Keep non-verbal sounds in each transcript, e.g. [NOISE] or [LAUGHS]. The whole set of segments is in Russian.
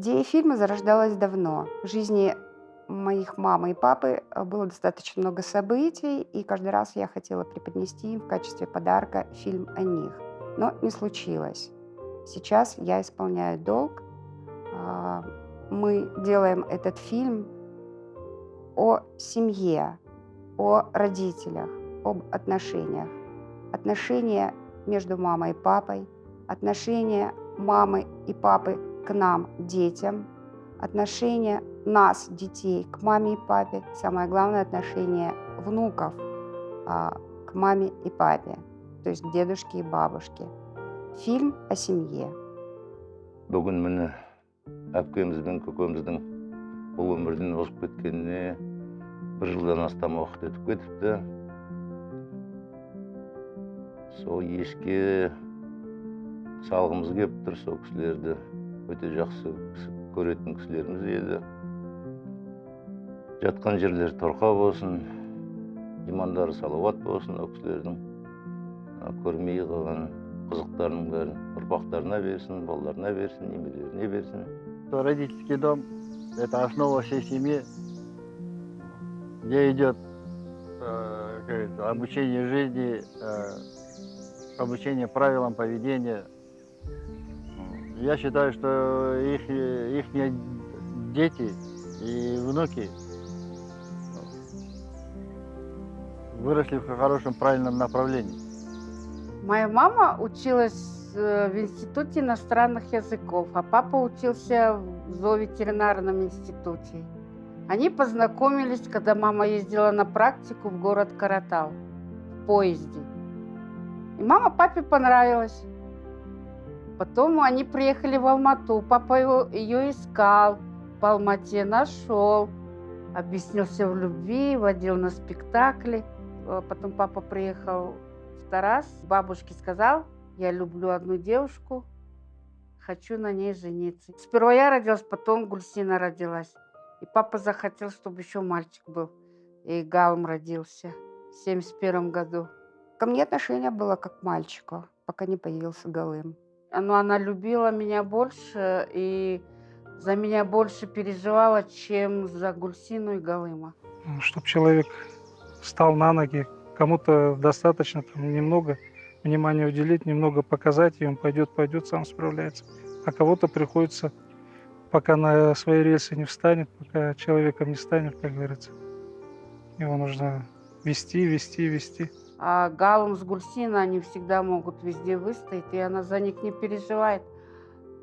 Идея фильма зарождалась давно. В жизни моих мамы и папы э, было достаточно много событий, и каждый раз я хотела преподнести им в качестве подарка фильм о них. Но не случилось. Сейчас я исполняю долг. А, мы делаем этот фильм о семье, о родителях, об отношениях. Отношения между мамой и папой, отношения мамы и папы к нам, детям, отношения нас, детей, к маме и папе, самое главное отношение внуков а, к маме и папе, то есть к дедушке и бабушке. Фильм о семье. Бүгін міне әпкеміздің көкеміздің бұл өмірден озып кеткеніне бір жылдан астам уақыт өтіп кетіпті сол ешке салғымыз келіп тұр сол кісілерді өте жақсы көретін кісілеріміз еді. Жатқан жерлері торқа болсын имандары салауат болсын ол кісілердің көрмей қалған қызықтарының бәрін ұрпақтарына берсін балаларына берсін немерелеріне берсін. Родительский дом – это основа всей семьи, где идет э, обучение жизни, э, обучение правилам поведения, я считаю, что их, их дети и внуки выросли в хорошем, правильном направлении. Моя мама училась э, в Институте иностранных языков, а папа учился в зооветеринарном институте. Они познакомились, когда мама ездила на практику в город Каратал в поезде. И мама папе понравилась. Потом они приехали в Алмату. Папа его, ее искал, по Алмате нашел, объяснился в любви, водил на спектакли. Э, потом папа приехал в Тарас, бабушке сказал, я люблю одну девушку, хочу на ней жениться. Сперва я родилась, потом Гульсина родилась. И папа захотел, чтобы еще мальчик был. И Галм родился в 71 году. Ко мне отношение было как к мальчику, пока не появился Галым но она любила меня больше и за меня больше переживала, чем за Гульсину и Галыма. Чтобы человек встал на ноги, кому-то достаточно там, немного внимания уделить, немного показать, и он пойдет, пойдет, сам справляется. А кого-то приходится, пока на свои рельсы не встанет, пока человеком не станет, как говорится. Его нужно вести, вести, вести. А Галум с Гульсина, они всегда могут везде выстоять, и она за них не переживает.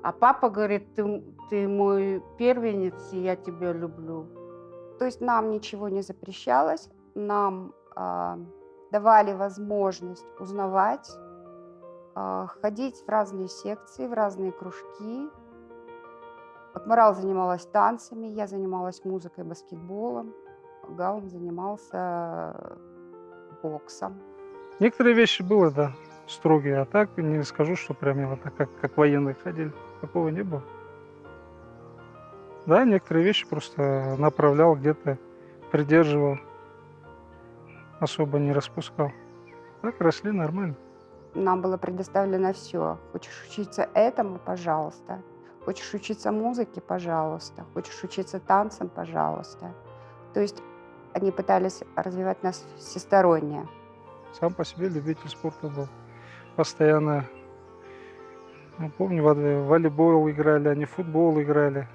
А папа говорит, ты, ты мой первенец, и я тебя люблю. То есть нам ничего не запрещалось, нам э, давали возможность узнавать, э, ходить в разные секции, в разные кружки. Акмарал занималась танцами, я занималась музыкой, баскетболом. Гаум занимался боксом. Некоторые вещи было, да, строгие, а так не скажу, что прям вот так, как, как военные ходили. Такого не было. Да, некоторые вещи просто направлял где-то, придерживал, особо не распускал. Так росли нормально. Нам было предоставлено все. Хочешь учиться этому, пожалуйста. Хочешь учиться музыке, пожалуйста. Хочешь учиться танцам, пожалуйста. То есть они пытались развивать нас всесторонне. Сам по себе любитель спорта был. Постоянно, ну, помню, в волейбол играли, они в футбол играли,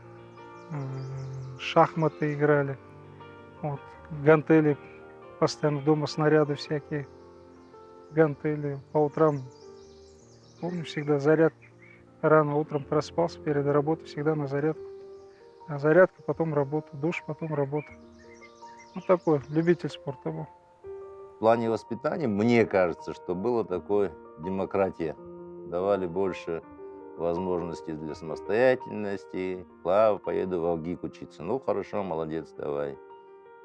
шахматы играли. Вот. Гантели, постоянно дома снаряды всякие, гантели. По утрам, помню, всегда заряд. Рано утром проспался перед работой, всегда на зарядку. А зарядка, потом работа, душ, потом работа. Вот такой любитель спорта был. В плане воспитания, мне кажется, что было такое демократия. Давали больше возможностей для самостоятельности. Клава, поеду в Алгик учиться. Ну, хорошо, молодец, давай.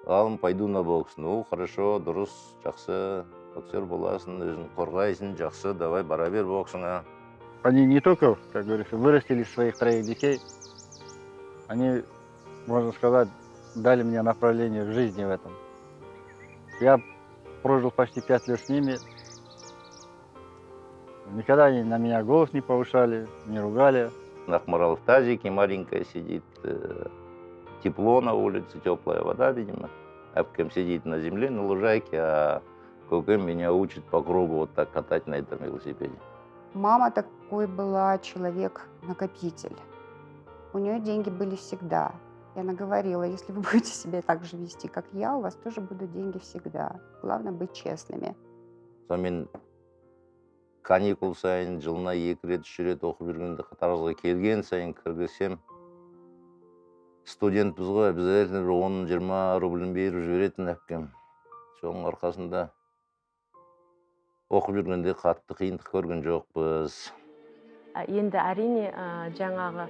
Алым, пойду на бокс. Ну, хорошо, дұрыс, жақсы. Боксер боласың, өзің қорғайсың, жақсы, давай, бара бер боксыңа. Они не только, как говорится, вырастили своих троих детей, они, можно сказать, дали мне направление в жизни в этом. Я прожил почти пять лет с ними. Никогда они на меня голос не повышали, не ругали. Нахмарал в тазике маленькая сидит. э, Тепло на улице, теплая вода, видимо. Апкем сидит на земле, на лужайке, а Кукем меня учит по кругу вот так катать на этом велосипеде. Мама такой была человек-накопитель. У нее деньги были всегда. И она говорила, если вы [LAUGHS] будете себя так же вести, как я, у вас тоже будут деньги всегда. Главное быть честными. сонымен каникул сайын жылына екі рет үш рет оқып жүргенде таразға келген сайын кіргізсем студентпіз ғой обязательно бір он жиырма рублін беріп жіберетін әпкем соның арқасында оқып жүргенде қатты қиындық көрген жоқпыз Ә, енді әрине жаңағы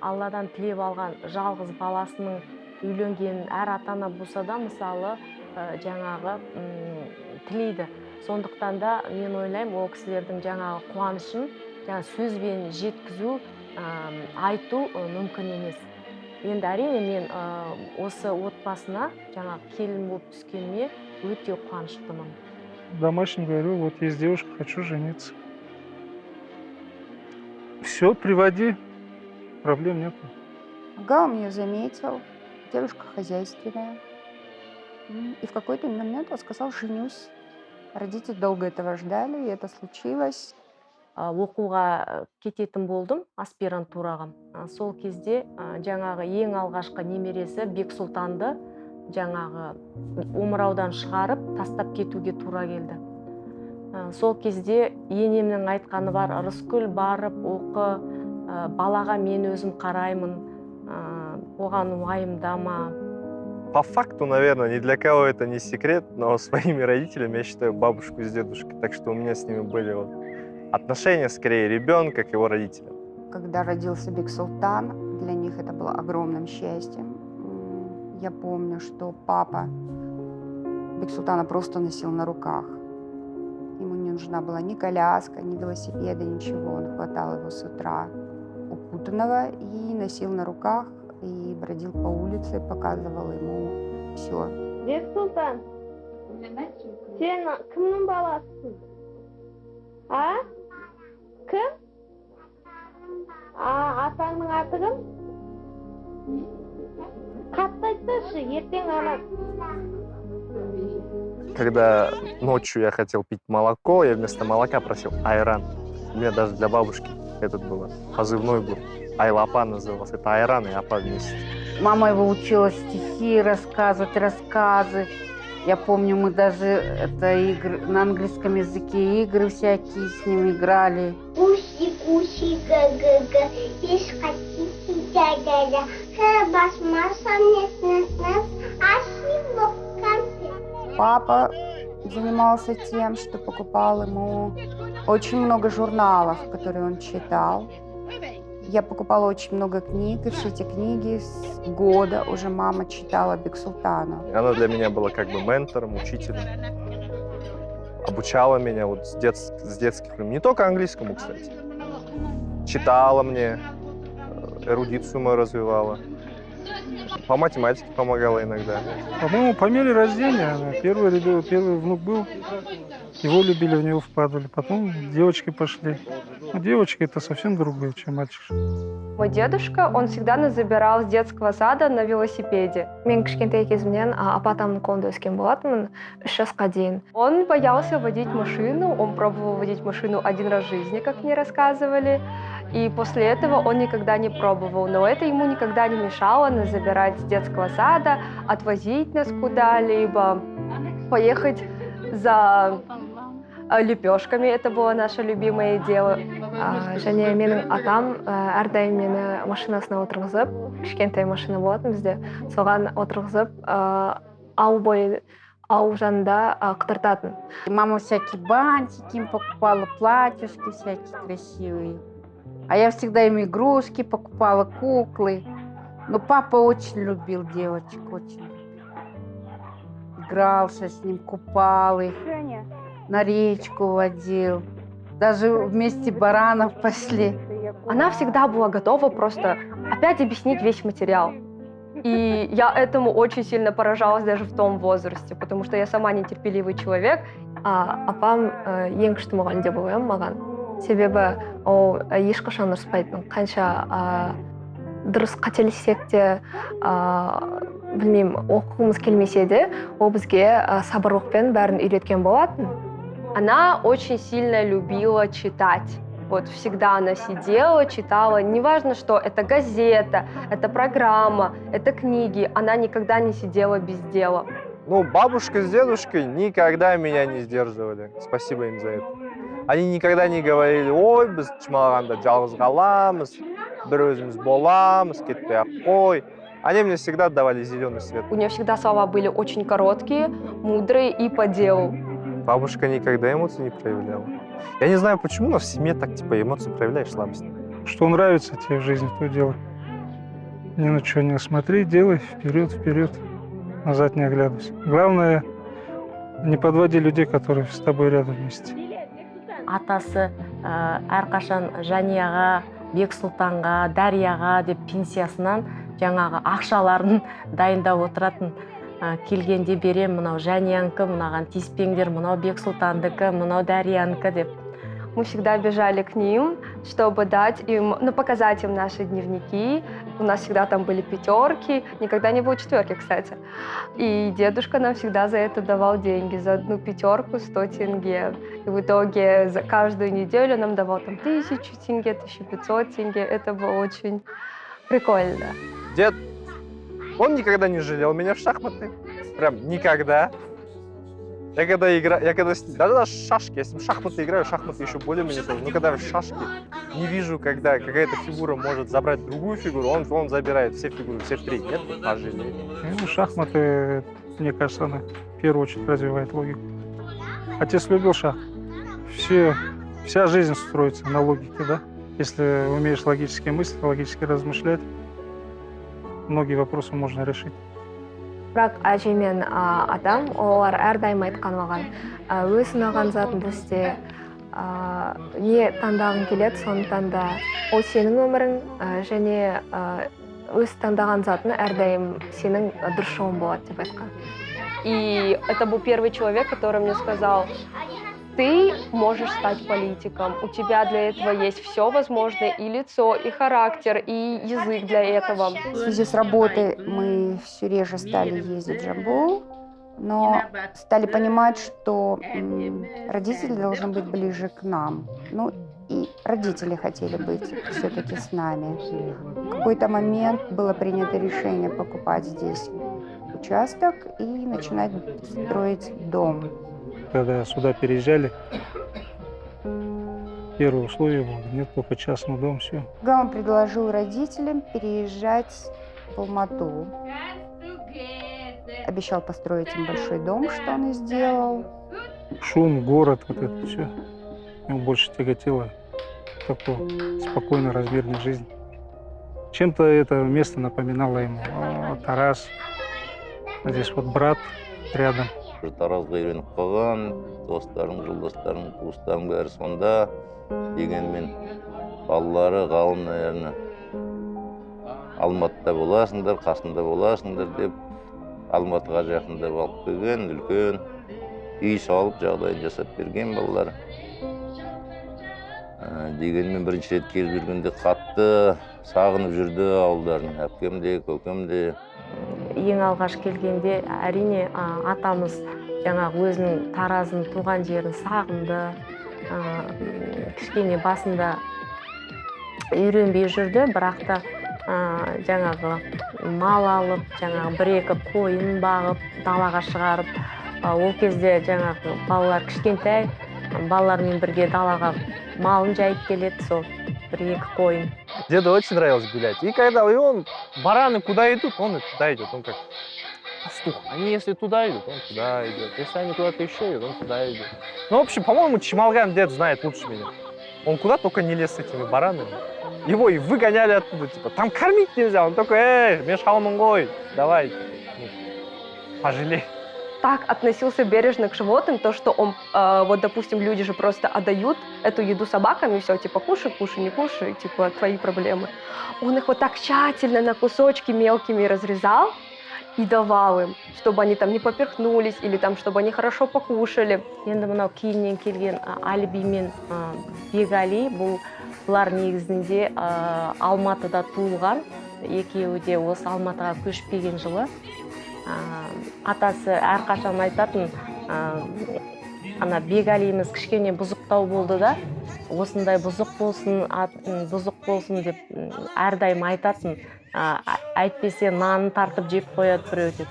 алладан тілеп алған жалғыз баласының үйленгенін әр ата ана болса да мысалы жаңағы тілейді. Сондықтан да мен ойлаймын ол кісілердің жаңағы қуанышын жаңағы сөзбен жеткізу айту мүмкін емес. Енді әрине мен осы отбасына жаңағы келін болып түскеніме өте қуаныштымын. Домашним говорю, вот есть девушка, хочу жениться. Все, приводи, проблем нет. Ага, он ее заметил, девушка хозяйственная. М, И в какой-то момент он сказал, женюсь. Родители долго этого ждали, и это случилось. а, оқуға э, кететін болдым аспирантураға А, сол кезде а, жаңағы ең алғашқы немересі бексұлтанды жаңағы омыраудан шығарып тастап кетуге тура келді А, сол кезде енемнің айтқаны бар рыскүл барып оқы а, балаға мен өзім қараймын а, оған уайымдама По факту, наверное, ни для кого это не секрет, но [LAUGHS] своими родителями я считаю бабушку с дедушкой. Так что у меня с ними были вот отношения скорее ребенка к его родителям. Когда родился Биг Султан, для них это было огромным счастьем. Я помню, что папа Биг Султана просто носил на руках Ему не нужна была ни коляска, ни велосипеда, ничего. Он хватал его с утра укутанного и носил на руках, и бродил по улице, показывал ему все. бексұлтан сен кімнің баласысың а кім а атаңның аты кім қатты айтсайшы ертең ана когда ночью я хотел пить молоко, я вместо молока просил айран. У меня даже для бабушки этот был позывной был. Айлапа назывался. Это айран и апа вместе. Мама его учила стихи рассказывать, рассказы. Я помню, мы даже это игры, на английском языке игры всякие с ним играли. Куси, куси, га-га-га, еш хотите, дя-дя-дя. Басмасам, нет-нет-нет, а в конце. Папа занимался тем, что покупал ему очень много журналов, которые он читал. Я покупала очень много книг, и все эти книги с года уже мама читала Бексултану. Она для меня была как бы ментором, учителем. Обучала меня вот с, дет- с детских времен. Не только английскому, кстати. Читала мне, э, эрудицию мою развивала. По математике помогала иногда. По-моему, по мере рождения первый, первый внук был, его любили, в него вкладывали. Потом девочки пошли. Ну, девочки это совсем другое, чем мальчик. Мой дедушка, он всегда нас забирал с детского сада на велосипеде. Мен кішкентай кезімнен а, апа атамның қолында өскен болатынмын үш жасқа дейін. Он боялся водить машину, он пробовал водить машину один раз в жизни, как мне рассказывали. И после этого он никогда не пробовал. Но это ему никогда не мешало нас забирать с детского сада, отвозить нас куда-либо, поехать за лепешками. Это было наше любимое дело. А, және менің атам ә, әрдайым мені машинасына отырғызып кішкентай машина болатын бізде соған отырғызып ә, ау бойы ау жанында ә, қыдыртатын И мама всякие бантики им покупала, платьюшки всякие красивые. А я всегда им игрушки покупала, куклы. Но папа очень любил девочек, очень любил. Игрался с ним, купал их, на речку водил. Даже вместе баранов пасли. она всегда была готова просто опять объяснить весь материал и я этому очень сильно поражалась даже в том возрасте, потому что я сама нетерпеливый человек. А апам ә, ең күшті мұғалім деп ойлаймын маған себебі ол ешқашан ұрыспайтын қанша а, дұрыс қателессек те а, білмеймін оқығымыз келмесе де ол бізге а, сабырлықпен бәрін үйреткен болатын Она очень сильно любила читать. Вот всегда она сидела, читала. Неважно, что это газета, это программа, это книги. Она никогда не сидела без дела. Ну, бабушка с дедушкой никогда меня не сдерживали. Спасибо им за это. Они никогда не говорили, ой, біз чымалғанда жалғыз қаламыз, бір өзіміз боламыз, кетпей ақ қой. Они мне всегда давали зеленый свет. У нее всегда слова были очень короткие, мудрые и по делу. Бабушка никогда эмоций не проявляла. Я не знаю почему, но в семье так типа эмоции проявляешь слабость. Что нравится тебе в жизни, то делай. Ни на что не смотри, делай вперед, вперед, назад не оглядывайся. Главное, не подводи людей, которые с тобой рядом вместе. атасы ә, әрқашан жанияға бексұлтанға дарияға деп пенсиясынан жаңағы ақшаларын дайындап отыратын келгенде берем мынау жаниянікі мынаған тиіспеңдер мынау бексұлтандікі мынау дариянікі деп Мы всегда бежали к ним, чтобы дать им, ну, показать им наши дневники. У нас всегда там были пятерки, никогда не было четверки, кстати. И дедушка нам всегда за это давал деньги, за одну пятерку 100 тенге. И в итоге за каждую неделю нам давал там тысячу тенге, 1500 тенге. Это было очень прикольно. Дед, он никогда не жалел меня в шахматы. Прям никогда. Я когда играю, я когда, с- даже даже шашки, если в шахматы играю, шахматы еще более-менее сложно. Но когда в шашки не вижу, когда какая-то фигура может забрать другую фигуру, он, он забирает все фигуры, все три. Нет, пожалеет. Ну, шахматы, мне кажется, она в первую очередь развивает логику. Отец любил шах. Все, вся жизнь строится на логике, да? Если умеешь логически мыслить, логически размышлять, многие вопросы можно решить. бірақ әже мен атам олар әрдайым айтқан маған өз ұнаған затыңды істе а, не таңдағың келеді соны таңда ол сенің өмірің және а, өз таңдаған затың әрдайым сенің дұрыс жолың болады деп айтқан И это был первый человек, который мне сказал, ты можешь стать политиком, у тебя для этого есть все возможное, и лицо, и характер, и язык для этого. В связи с работой мы все реже стали ездить в Джамбул, но стали понимать, что родители должны быть ближе к нам. Ну, и родители хотели быть все-таки с нами. В какой-то момент было принято решение покупать здесь участок и начинать строить дом. Когда сюда переезжали, первое условие было, нет только частный дом, все. Гам предложил родителям переезжать в Алмату. Обещал построить им большой дом, что он и сделал. Шум, город, вот это все. Ему больше тяготило такой спокойной, размерной жизни. Чем-то это место напоминало ему а, Тарас. А Здесь вот брат рядом. Бір таразға үйреніп қалған достарым жолдастарым туыстарым бәрі сонда дегенмен балалары ғалым наверное алматыда боласыңдар қасында боласыңдар деп алматыға жақындап алып келген үлкен үй салып жағдайын жасап берген балалар. Ә, дегенмен бірінші рет келіп жүргенде қатты сағынып жүрді ауылдарын. Әпкем де көкем де ең алғаш келгенде әрине а, атамыз жаңағы өзінің таразын туған жерін сағынды м, кішкене басында үйренбей жүрді бірақ та а, жаңағы мал алып жаңағы бір екі қойын бағып далаға шығарып а, ол кезде жаңағы балалар кішкентай балалармен бірге далаға малын жайып келеді сол. Қойын Деду очень нравилось гулять. И когда и он, бараны куда идут, он и туда идет. Он как пастух. Они если туда идут, он туда идет. Если они куда-то еще идут, он туда идет. Ну, в общем, по-моему, Чемалган дед знает лучше меня. Он куда только не лез с этими баранами. Его и выгоняли оттуда, типа, там кормить нельзя. Он такой, эй, мешалмунгой, давай. Ну, пожалей так относился бережно к животным, то, что он, э, вот, допустим, люди же просто отдают эту еду собакам, и все, типа, кушай, кушай, не кушай, типа, твои проблемы. Он их вот так тщательно на кусочки мелкими разрезал и давал им, чтобы они там не поперхнулись или там, чтобы они хорошо покушали. енді мынау кейіннен келген а, әліби мен а, бекәли бұл бұлар негізінде а, алматыда туылған екеуі де осы алматыға көшіп келген жылы а, атасы әрқашан айтатын а, ана бекәлиіміз кішкене бұзықтау болды да осындай бұзық болсын ат- бұзық болсын деп әрдайым айтатын а- әйтпесе нанын тартып жеп қояды біреу деп.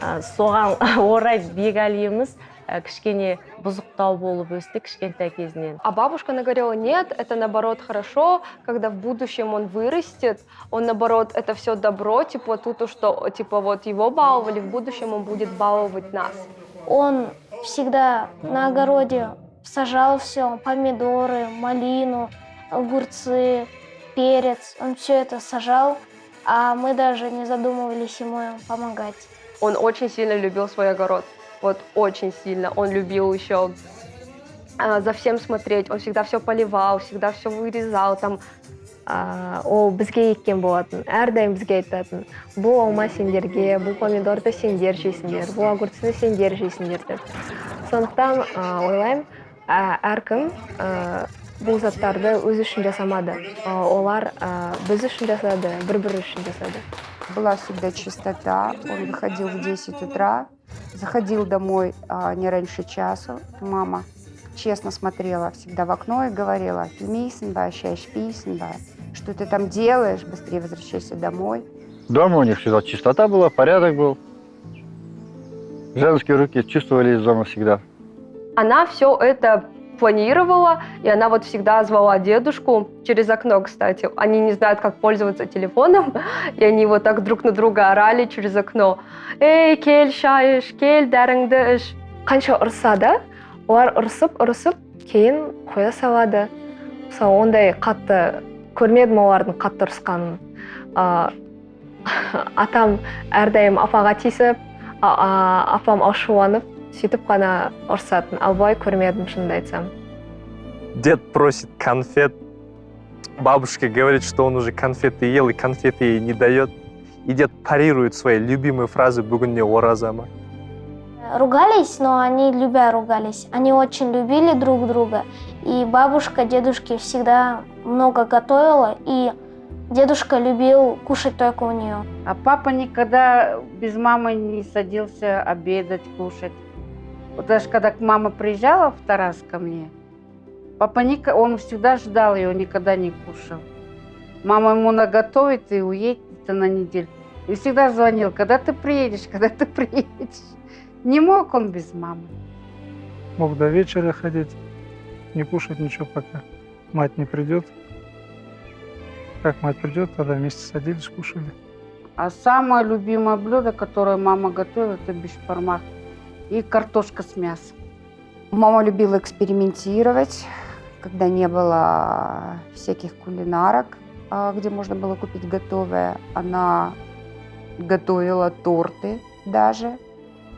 А, соған [LAUGHS] орай бекәлиіміз ә, кішкене бұзықтау болып өсті кішкентай кезінен А бабушка она говорила, нет, это наоборот хорошо, когда в будущем он вырастет, он наоборот, это все добро, типа тут, что типа вот его баловали, в будущем он будет баловать нас. Он всегда на огороде сажал все, помидоры, малину, огурцы, перец. Он все это сажал, а мы даже не задумывались ему помогать. Он очень сильно любил свой огород, Вот очень сильно. Он любил еще а, за всем смотреть, он всегда все поливал, всегда все вырезал, там ол бізге еккен болатын әрдайым бізге айтатын бұл алма сендерге бұл помидорды сендер жейсіңдер бұл огурцты сендер жейсіңдер деп сондықтан ойлаймын әркім бұл заттарды өзі үшін жасамады А, олар а, біз үшін жасады бір бірі үшін жасады Была всегда чистота. Он выходил в 10 утра, заходил домой а, не раньше часу. Мама честно смотрела всегда в окно и говорила, «Фильмейсен ба, щащ писен ба». Что ты там делаешь? Быстрее возвращайся домой. Дома у них всегда чистота была, порядок был. Женские руки чувствовались дома всегда. она все это планировала, и она вот всегда звала дедушку через окно, кстати. Они не знают, как пользоваться телефоном, [LAUGHS] и они вот так друг на друга орали через окно. Эй, кель шайыш, кель дәріңді іш. Қанша ұрса да, олар ұрсып, ұрсып, кейін қоя салады. Мысалы, ондай қатты көрмедім олардың қатты ұрысқанын. А, [LAUGHS] атам әрдайым апаға тиісіп, а- а- апам ашуланып, сөйтіп қана ұрсатын ал былай көрмедім шынымды айтсам Дед просит конфет, бабушка говорит, что он уже конфеты ел и конфеты ей не дает. И дед парирует свои любимые фразы «Бүгінне оразама». Ругались, но они любя ругались. Они очень любили друг друга. И бабушка дедушке всегда много готовила, и дедушка любил кушать только у нее. А папа никогда без мамы не садился обедать, кушать. Вот даже когда мама приезжала в Тарас ко мне, папа ника- он всегда ждал ее, никогда не кушал. Мама ему наготовит и уедет на неделю. И всегда звонил, когда ты приедешь, когда ты приедешь. Не мог он без мамы. Мог до вечера ходить, не кушать ничего, пока мать не придет. Как мать придет, тогда вместе садились, кушали. А самое любимое блюдо, которое мама готовит, это бешпармак и картошка с мясом. Мама любила экспериментировать, когда не было всяких кулинарок, а, где можно было купить готовое. Она готовила торты даже,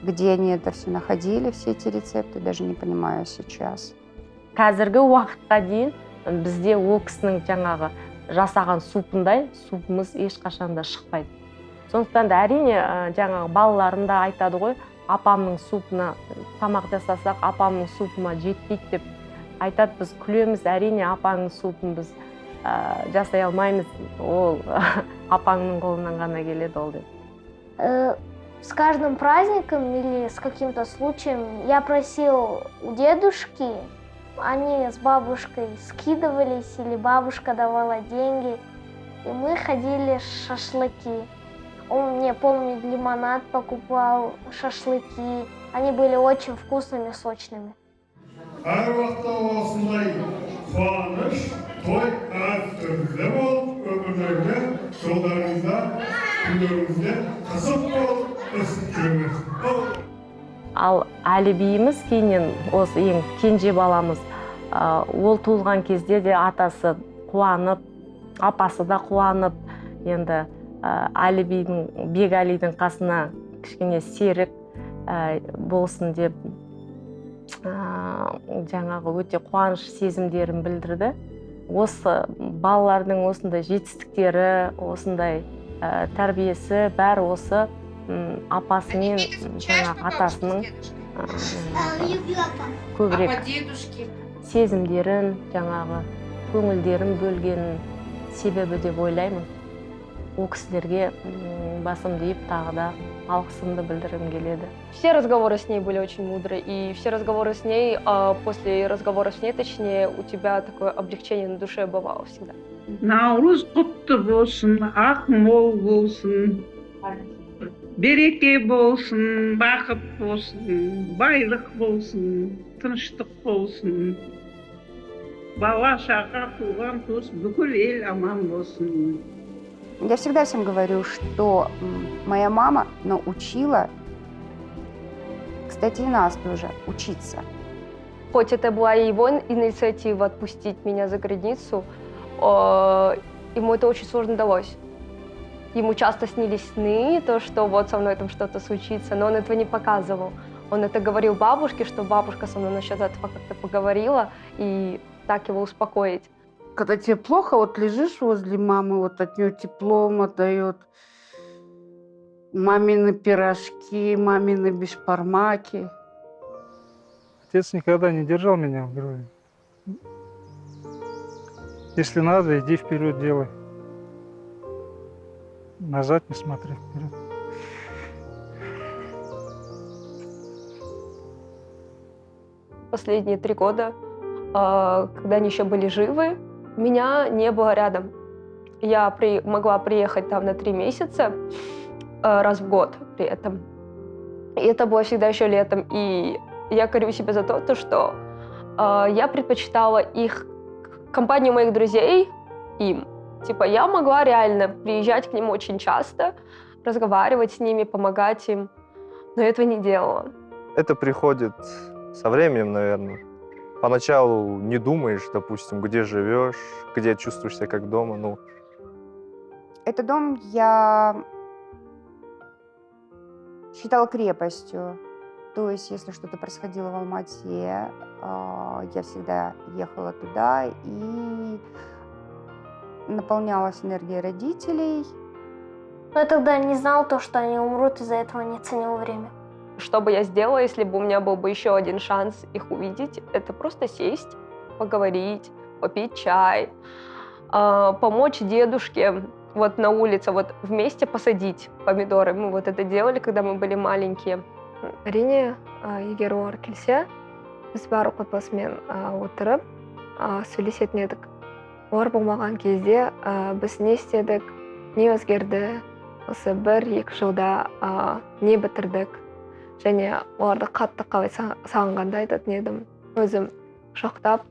где они это все находили, все эти рецепты, даже не понимаю сейчас. қазіргі уақытқа дейін бізде ол кісінің жаңағы жасаған супындай супымыз ешқашан да шықпайды сондықтан да әрине ә, жаңағы балаларым да айтады ғой апамның супына тамақ жасасақ апамның супыма жетпейді деп айтады. Біз күлеміз әрине апаңның супын біз ә, жасай алмаймыз ол [LAUGHS] апаңның қолынан ғана келеді ол деп. Э, С каждым праздником или с каким-то случаем я просил у дедушки, они с бабушкой скидывались или бабушка давала деньги, и мы ходили шашлыки. Он мне, помню, лимонад покупал, шашлыки. Они были очень вкусными, сочными. ал әлібиіміз кейіннен осы ең кенже баламыз ол туылған кезде де атасы қуанып апасы да қуанып енді ә, әлібидің бекәлидің қасына кішкене серік ә, болсын деп ә, жаңағы өте қуаныш сезімдерін білдірді. Осы балалардың осындай жетістіктері осындай ә, тәрбиесі бәрі осы м, апасы мен жаңағы атасының көбірек сезімдерін жаңағы көңілдерін бөлген себебі деп ойлаймын. Ол кісілерге м, басымды иіп тағы да алғысымды білдіргім келеді. Все разговоры с ней были очень мудрые, и все разговоры с ней, а, после разговора с ней, точнее, у тебя такое облегчение на душе бывало всегда. наурыз құтты болсын ақ мол болсын. Береке болсын бақыт болсын байлық болсын тыныштық болсын. Бала шаға туған туыс бүкіл ел аман болсын. Я всегда всем говорю, что моя мама научила, кстати, и нас тоже, учиться. Хоть это была и его инициатива отпустить меня за границу, э, ему это очень сложно далось. Ему часто снились сны, то, что вот со мной там что-то случится, но он этого не показывал. Он это говорил бабушке, что бабушка со мной насчет этого как-то поговорила, и так его успокоить. Когда тебе плохо, вот лежишь возле мамы, вот от нее теплом отдает. Мамины пирожки, мамины бешпармаки. Отец никогда не держал меня в гробе. Если надо, иди вперед делай. Назад не смотри вперед. Последние три года, э, когда они еще были живы, меня не было рядом. Я при- могла приехать там на три месяца э, раз в год при этом. И это было всегда еще летом. И я корю себя за то, то что э, я предпочитала их компанию моих друзей им. Типа я могла реально приезжать к ним очень часто, разговаривать с ними, помогать им, но этого не делала. Это приходит со временем, наверное. Поначалу не думаешь, допустим, где живешь, где чувствуешь себя как дома. Ну, Этот дом я считала крепостью. То есть, если что-то происходило в Алмате, а, я всегда ехала туда и наполнялась энергией родителей. Но я тогда не знал то, что они умрут, из-за этого не ценил время. Что бы я сделала, если бы у меня был бы еще один шанс их увидеть? Это просто сесть, поговорить, попить чай, а, помочь дедушке вот на улице, вот вместе посадить помидоры. Мы вот это делали, когда мы были маленькие. әрине ә, егер олар келсе біз барлық отбасымен ә, отырып ә, сөйлесетін едік олар болмаған кезде ә, біз не істедік не өзгерді осы бір екі жылда ә, не бітірдік және оларды қатты қалай са- сағынғанды айтатын едім өзім құшақтап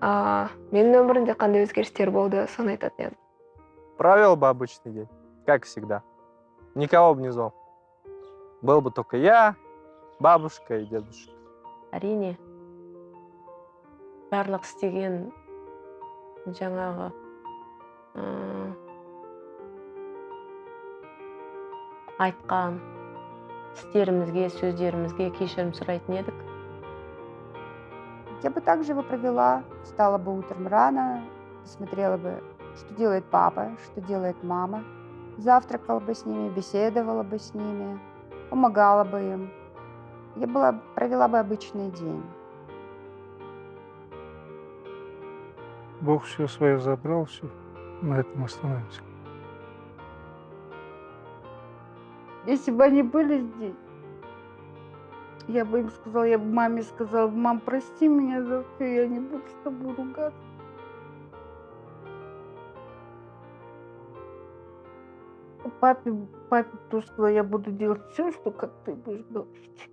ә, менің өмірімде қандай өзгерістер болды соны айтатын едім провел бы обычный день, как всегда. Никого бы не звал. Был бы только я, бабушка и дедушка. әрине барлық істеген жаңағы айтқан істерімізге сөздерімізге кешірім сұрайтын едік Я бы также его провела, встала бы утром рано, посмотрела бы, что делает папа, что делает мама, завтракала бы с ними, беседовала бы с ними, помогала бы им. Я была, провела бы обычный день. Бог все свое забрал, все. На этом остановимся. Если бы они были здесь, я бы им сказала, я бы маме сказала, мам, прости меня за все, я не буду с тобой ругаться. Папе, папе тоже сказала, я буду делать все, что как ты будешь говорить.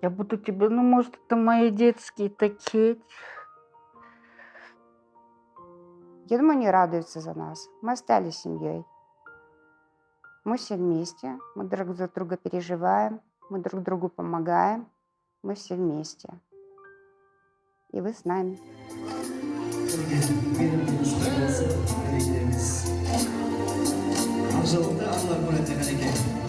Я буду тебе, ну, может, это мои детские такие. Я думаю, они радуются за нас. Мы остались семьей. Мы все вместе, мы друг за друга переживаем, мы друг другу помогаем, мы все вместе. И вы с нами. Bırakacak hareket.